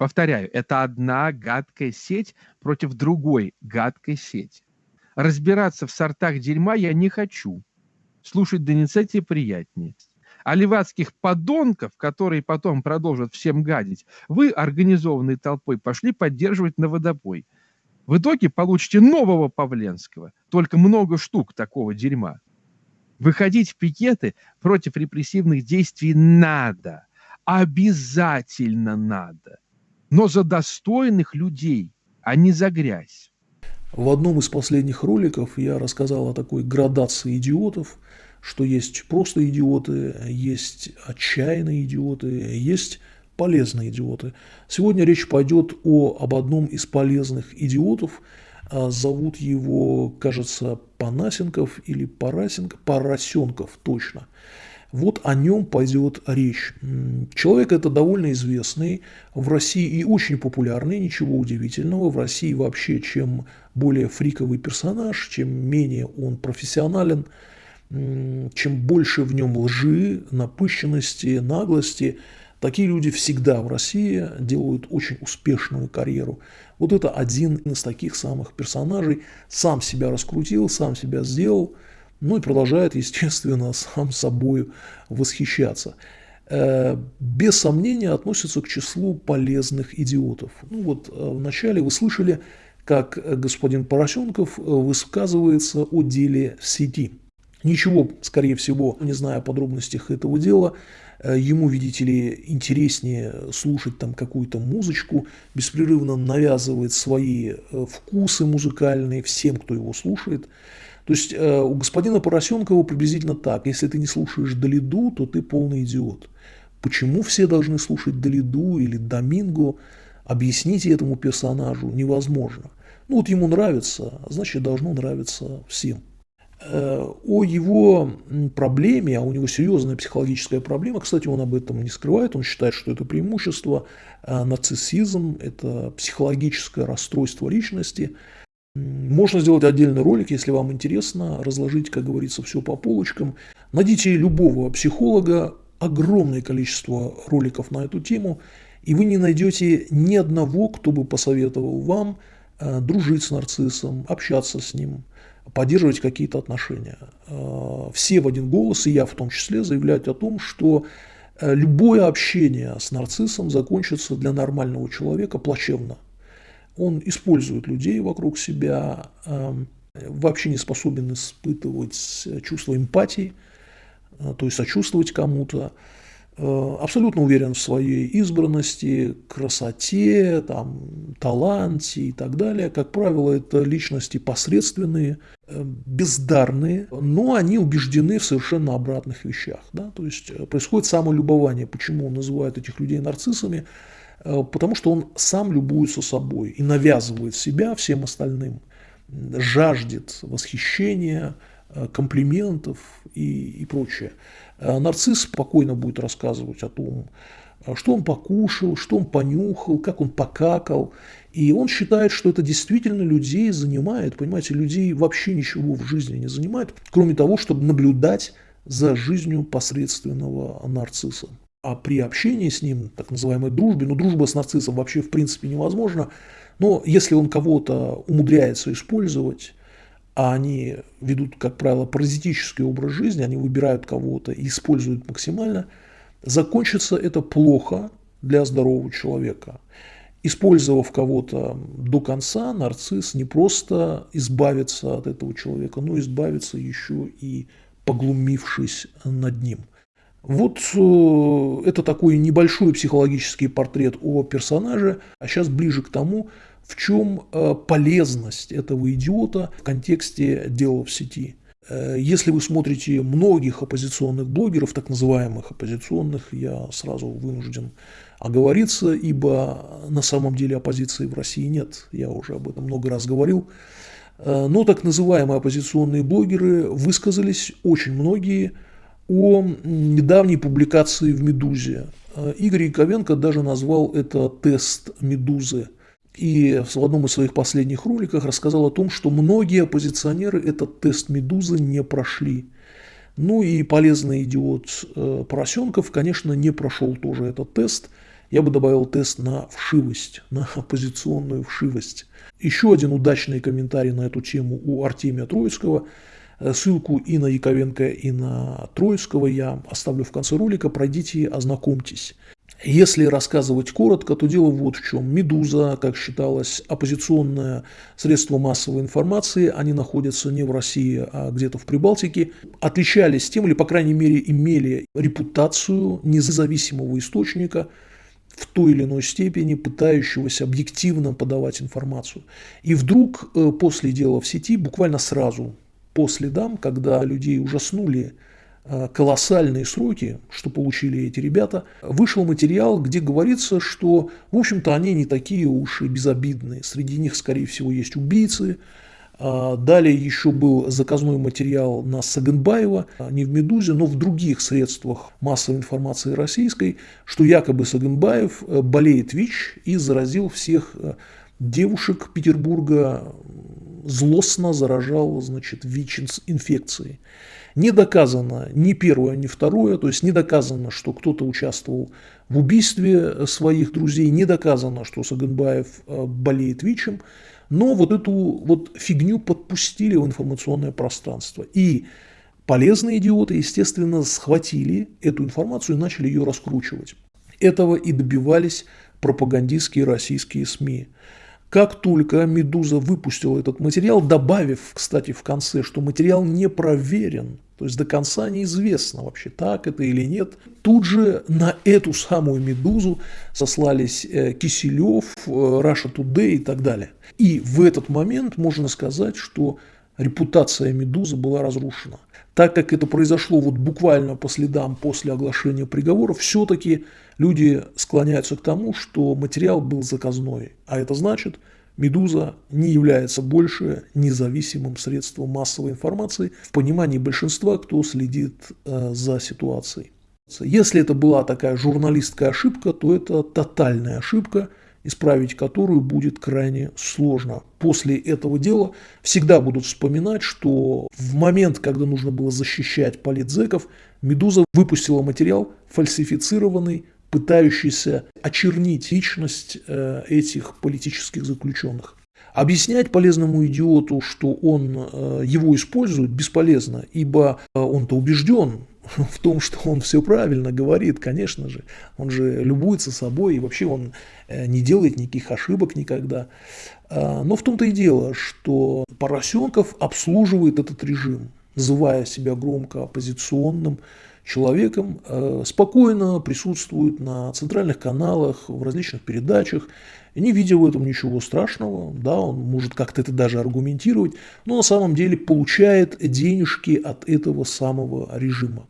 Повторяю, это одна гадкая сеть против другой гадкой сети. Разбираться в сортах дерьма я не хочу. Слушать Доницетти приятнее. А левацких подонков, которые потом продолжат всем гадить, вы, организованной толпой, пошли поддерживать на водопой. В итоге получите нового Павленского, только много штук такого дерьма. Выходить в пикеты против репрессивных действий надо, обязательно надо, но за достойных людей, а не за грязь. В одном из последних роликов я рассказал о такой градации идиотов, что есть просто идиоты, есть отчаянные идиоты, есть полезные идиоты. Сегодня речь пойдет о, об одном из полезных идиотов. А, зовут его, кажется, Панасенков или Парасенков, Поросенков, точно. Вот о нем пойдет речь. Человек это довольно известный, в России и очень популярный, ничего удивительного. В России вообще, чем более фриковый персонаж, чем менее он профессионален, чем больше в нем лжи, напыщенности, наглости, такие люди всегда в России делают очень успешную карьеру. Вот это один из таких самых персонажей, сам себя раскрутил, сам себя сделал – ну и продолжает, естественно, сам собой восхищаться. Э, без сомнения относится к числу полезных идиотов. Ну вот э, вначале вы слышали, как господин Поросенков э, высказывается о деле сети. Ничего, скорее всего, не зная о подробностях этого дела, ему, видите ли, интереснее слушать там какую-то музычку, беспрерывно навязывает свои вкусы музыкальные всем, кто его слушает. То есть э, у господина Поросенкова приблизительно так. Если ты не слушаешь Долиду, то ты полный идиот. Почему все должны слушать Долиду или Доминго? Объясните этому персонажу невозможно. Ну вот ему нравится, значит должно нравиться всем. Э, о его проблеме, а у него серьезная психологическая проблема, кстати, он об этом не скрывает, он считает, что это преимущество, э, нарциссизм, это психологическое расстройство личности – можно сделать отдельный ролик, если вам интересно, разложить, как говорится, все по полочкам. Найдите любого психолога, огромное количество роликов на эту тему, и вы не найдете ни одного, кто бы посоветовал вам э, дружить с нарциссом, общаться с ним, поддерживать какие-то отношения. Э, все в один голос, и я в том числе, заявляют о том, что э, любое общение с нарциссом закончится для нормального человека плачевно – он использует людей вокруг себя, эм, вообще не способен испытывать чувство эмпатии, э, то есть сочувствовать кому-то, э, абсолютно уверен в своей избранности, красоте, там, таланте и так далее. Как правило, это личности посредственные, э, бездарные, но они убеждены в совершенно обратных вещах. Да? То есть происходит самолюбование. Почему он называет этих людей нарциссами? Э, потому что он сам любуется собой и навязывает себя всем остальным, жаждет восхищения, э, комплиментов и, и прочее. Э, нарцисс спокойно будет рассказывать о том, что он покушал, что он понюхал, как он покакал. И он считает, что это действительно людей занимает. Понимаете, людей вообще ничего в жизни не занимает, кроме того, чтобы наблюдать за жизнью посредственного нарцисса. А при общении с ним, так называемой дружбе, ну дружба с нарциссом вообще в принципе невозможна, но если он кого-то умудряется использовать, а они ведут, как правило, паразитический образ жизни, они выбирают кого-то и используют максимально, закончится это плохо для здорового человека. Использовав кого-то до конца, нарцисс не просто избавится от этого человека, но избавится еще и поглумившись над ним. Вот э, это такой небольшой психологический портрет о персонаже, а сейчас ближе к тому, в чем э, полезность этого идиота в контексте дела в сети. Э, если вы смотрите многих оппозиционных блогеров, так называемых оппозиционных, я сразу вынужден оговориться, ибо на самом деле оппозиции в России нет, я уже об этом много раз говорил. Но так называемые оппозиционные блогеры высказались очень многие – о недавней публикации в «Медузе». Э, Игорь Яковенко даже назвал это тест «Медузы». И в одном из своих последних роликов рассказал о том, что многие оппозиционеры этот тест «Медузы» не прошли. Ну и полезный идиот э, Поросенков, конечно, не прошел тоже этот тест. Я бы добавил тест на вшивость, на оппозиционную вшивость. Еще один удачный комментарий на эту тему у Артемия Троицкого. Ссылку и на Яковенко, и на Троицкого я оставлю в конце ролика. Пройдите, ознакомьтесь. Если рассказывать коротко, то дело вот в чем. «Медуза», как считалось, оппозиционное средство массовой информации, они находятся не в России, а где-то в Прибалтике, отличались тем, или, по крайней мере, имели репутацию независимого источника, в той или иной степени пытающегося объективно подавать информацию. И вдруг э, после дела в сети, буквально сразу по следам, когда людей ужаснули Э, колоссальные сроки, что получили эти ребята, вышел материал, где говорится, что, в общем-то, они не такие уж и безобидные. Среди них, скорее всего, есть убийцы. А, далее еще был заказной материал на Саганбаева, не в «Медузе», но в других средствах массовой информации российской, что якобы Саганбаев э, болеет ВИЧ и заразил всех э, девушек Петербурга, злостно заражал значит, ВИЧ-инфекцией. Не доказано ни первое, ни второе, то есть не доказано, что кто-то участвовал в убийстве своих друзей, не доказано, что Саганбаев э, болеет ВИЧем, но вот эту вот фигню подпустили в информационное пространство. И полезные идиоты, естественно, схватили эту информацию и начали ее раскручивать. Этого и добивались пропагандистские российские СМИ. Как только «Медуза» выпустила этот материал, добавив, кстати, в конце, что материал не проверен, то есть до конца неизвестно вообще, так это или нет, тут же на эту самую «Медузу» сослались э, Киселев, э, Russia Today и так далее. И в этот момент можно сказать, что репутация «Медузы» была разрушена. Так как это произошло вот буквально по следам после оглашения приговора, все-таки люди склоняются к тому, что материал был заказной. А это значит, «Медуза» не является больше независимым средством массовой информации в понимании большинства, кто следит э, за ситуацией. Если это была такая журналистская ошибка, то это тотальная ошибка – исправить которую будет крайне сложно. После этого дела всегда будут вспоминать, что в момент, когда нужно было защищать политзеков, «Медуза» выпустила материал фальсифицированный, пытающийся очернить личность э, этих политических заключенных. Объяснять полезному идиоту, что он э, его использует, бесполезно, ибо э, он-то убежден в том, что он все правильно говорит, конечно же. Он же любуется собой, и вообще он э, не делает никаких ошибок никогда. А, но в том-то и дело, что Поросенков обслуживает этот режим, называя себя громко оппозиционным человеком, э, спокойно присутствует на центральных каналах, в различных передачах, не видя в этом ничего страшного, да, он может как-то это даже аргументировать, но на самом деле получает денежки от этого самого режима.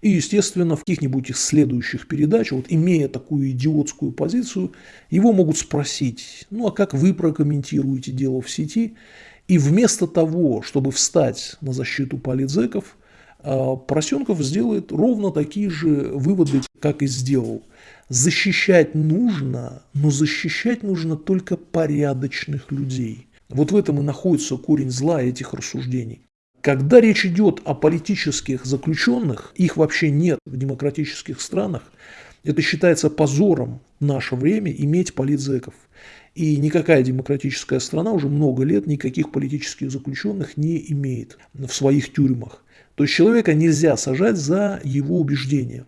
И, естественно, в каких-нибудь из следующих передач, вот имея такую идиотскую позицию, его могут спросить, ну а как вы прокомментируете дело в сети? И вместо того, чтобы встать на защиту политзеков, а, Поросенков сделает ровно такие же выводы, как и сделал. Защищать нужно, но защищать нужно только порядочных людей. Вот в этом и находится корень зла этих рассуждений. Когда речь идет о политических заключенных, их вообще нет в демократических странах, это считается позором в наше время иметь политзеков. И никакая демократическая страна уже много лет никаких политических заключенных не имеет в своих тюрьмах. То есть человека нельзя сажать за его убеждения.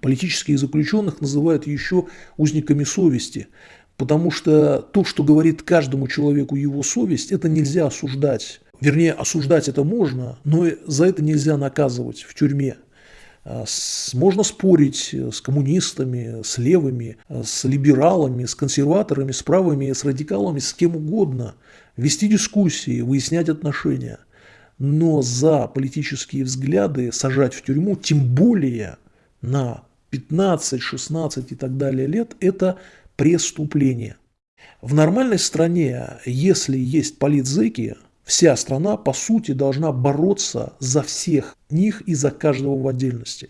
Политических заключенных называют еще узниками совести, потому что то, что говорит каждому человеку его совесть, это нельзя осуждать Вернее, осуждать это можно, но за это нельзя наказывать в тюрьме. А, можно спорить с коммунистами, с левыми, с либералами, с консерваторами, с правыми, с радикалами, с кем угодно, вести дискуссии, выяснять отношения. Но за политические взгляды сажать в тюрьму, тем более на 15, 16 и так далее лет, это преступление. В нормальной стране, если есть политзеки, Вся страна, по сути, должна бороться за всех них и за каждого в отдельности.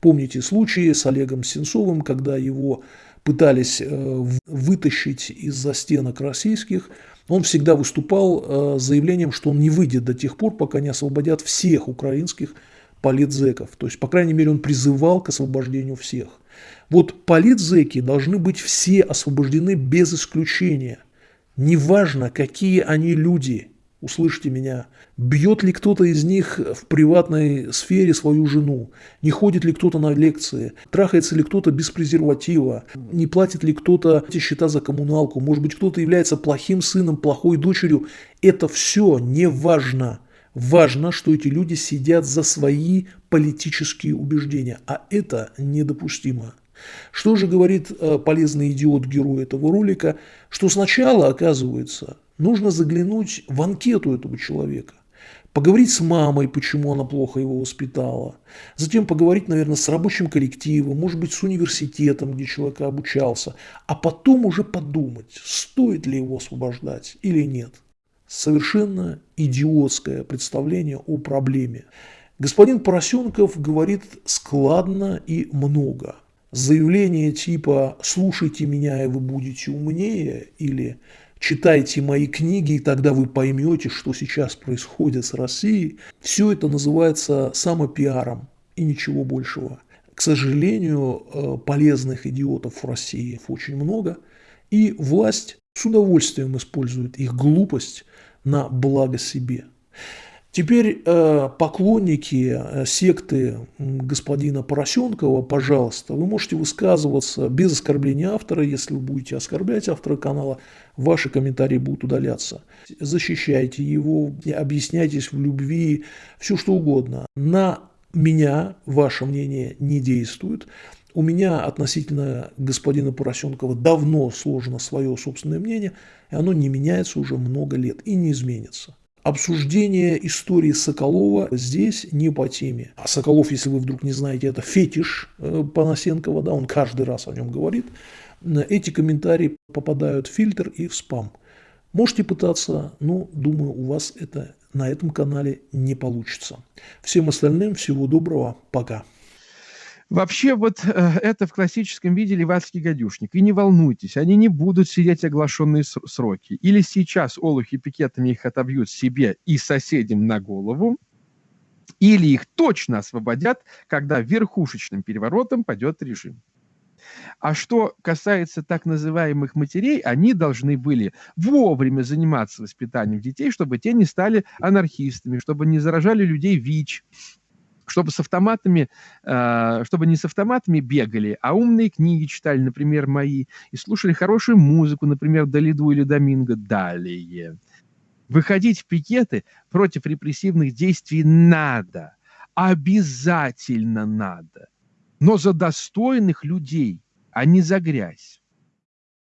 Помните случаи с Олегом Сенцовым, когда его пытались э, вытащить из-за стенок российских, он всегда выступал э, с заявлением, что он не выйдет до тех пор, пока не освободят всех украинских политзеков. То есть, по крайней мере, он призывал к освобождению всех. Вот политзеки должны быть все освобождены без исключения. Неважно, какие они люди, услышьте меня, бьет ли кто-то из них в приватной сфере свою жену, не ходит ли кто-то на лекции, трахается ли кто-то без презерватива, не платит ли кто-то эти счета за коммуналку, может быть, кто-то является плохим сыном, плохой дочерью. Это все не важно. Важно, что эти люди сидят за свои политические убеждения, а это недопустимо. Что же говорит э, полезный идиот герой этого ролика? Что сначала, оказывается, нужно заглянуть в анкету этого человека, поговорить с мамой, почему она плохо его воспитала, затем поговорить, наверное, с рабочим коллективом, может быть, с университетом, где человек обучался, а потом уже подумать, стоит ли его освобождать или нет. Совершенно идиотское представление о проблеме. Господин Поросенков говорит складно и много – заявление типа «слушайте меня, и вы будете умнее» или «читайте мои книги, и тогда вы поймете, что сейчас происходит с Россией», все это называется самопиаром и ничего большего. К сожалению, э, полезных идиотов в России очень много, и власть с удовольствием использует их глупость на благо себе. Теперь э, поклонники э, секты господина Поросенкова, пожалуйста, вы можете высказываться без оскорбления автора. Если вы будете оскорблять автора канала, ваши комментарии будут удаляться. Защищайте его, объясняйтесь в любви, все что угодно. На меня ваше мнение не действует. У меня относительно господина Поросенкова давно сложено свое собственное мнение, и оно не меняется уже много лет и не изменится. Обсуждение истории Соколова здесь не по теме. А Соколов, если вы вдруг не знаете, это фетиш э, Панасенкова, да, он каждый раз о нем говорит. Эти комментарии попадают в фильтр и в спам. Можете пытаться, но думаю, у вас это на этом канале не получится. Всем остальным всего доброго, пока. Вообще вот э, это в классическом виде левацкий гадюшник. И не волнуйтесь, они не будут сидеть оглашенные сроки. Или сейчас олухи пикетами их отобьют себе и соседям на голову, или их точно освободят, когда верхушечным переворотом пойдет режим. А что касается так называемых матерей, они должны были вовремя заниматься воспитанием детей, чтобы те не стали анархистами, чтобы не заражали людей ВИЧ, чтобы с автоматами, э, чтобы не с автоматами бегали, а умные книги читали, например, мои, и слушали хорошую музыку, например, Долиду или Доминго. Далее. Выходить в пикеты против репрессивных действий надо. Обязательно надо. Но за достойных людей, а не за грязь.